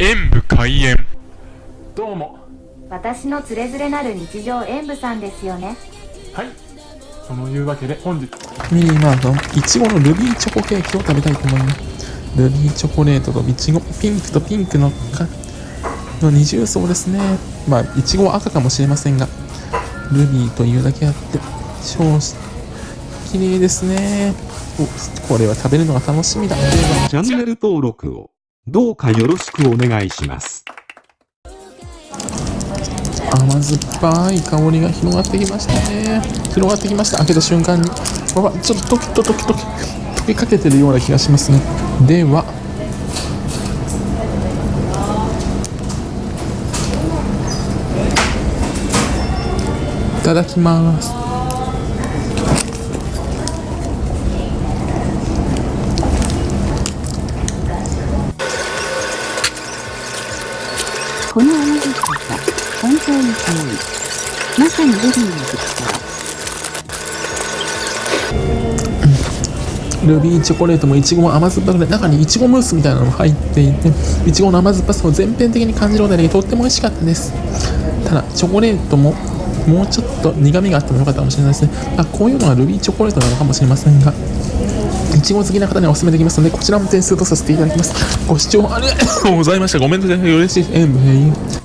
演武開演。どうも。私のつれづれなる日常演舞さんですよね。はい。そのいうわけで本日。ミニマートいちごのルビーチョコケーキを食べたいと思います。ルビーチョコレートといちごピンクとピンクのかの二重層ですね。まあいちごは赤かもしれませんがルビーというだけあって超綺麗ですね。おこれは食べるのが楽しみだ。ではチャンネル登録をどうかよろしくお願いします。甘酸っぱい香りが広がってきましたね。広がってきました。開けた瞬間に。わわちょっとドキドキドキドキ溶けかけてるような気がしますね。では。いただきます。この甘酸っぱさ、本当に可愛い。まさにルビーの特徴。ルビーチョコレートもいちごも甘酸っぱくて中にいちごムースみたいなのも入っていていちごの甘酸っぱさを全編的に感じるのでとっても美味しかったですただチョコレートももうちょっと苦みがあってもよかったかもしれないですねあこういうのがルビーチョコレートなのかもしれませんがいちご好きな方にはお勧めできますのでこちらも点数とさせていただきます。ご視聴ありがとうございました。ごめんなさい。嬉しい。ですえー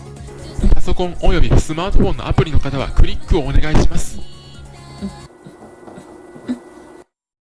パソコンおよびスマートフォンのアプリの方はクリックをお願いします。